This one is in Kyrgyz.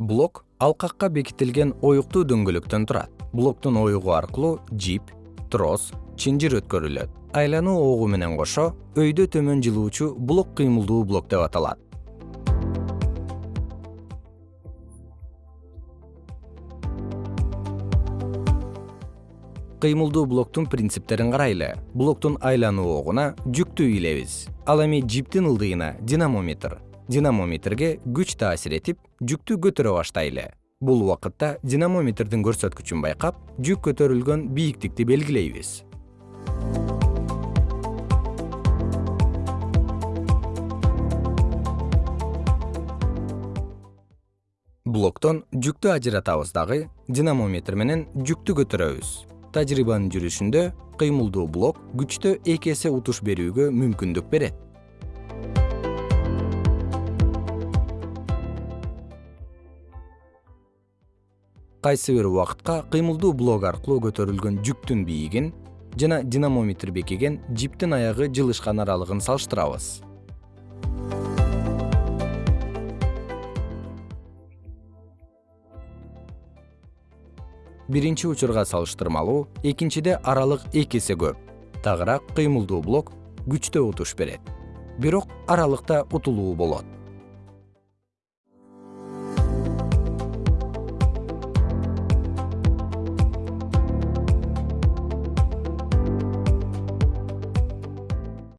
блок алкакка бекитилген оюктуу дөңгөлөктөн турат. Блоктун оюгу аркылуу жип трос чынжыр өткөрүлөт. Айлануу огу менен кошо өйдө төмөн жылуучу блок кыймылдуу блок деп аталат. Кыймылдуу блоктун принциптерин карайлы. Блоктун айлануу огуна жүктү ыйлайбыз ал эми жиптин ылдыйына динамометр динамометрге күч таасир этип жүктү көтөрө баштайлы. Бул убакытта динамометрдин көрсөткүчүн байкап жүк көтөрүлгөн бийиктикти белгилейбиз. Блоктон жүктү ажыратабыз дагы динамометр менен жүктү көтөрөбүз. Тажрыйбанын жүрүшүндө кыймылдуу блок күчтө эки эсе утуш берүүгө мүмкүндүк берет кайсы бир убакытка кыймылдуу блок аркылуу көтөрүлгөн жүктүн бийигин жана динамометр бекиген жиптин аягы жылышкан аралыгын салыштырабыз. Биринчи учурга салыштырмалуу экинчиде аралык эки эсе көп. Тагыраак кыймылдуу блок күчтө утуш берет. Бирок аралыкта утулуу болот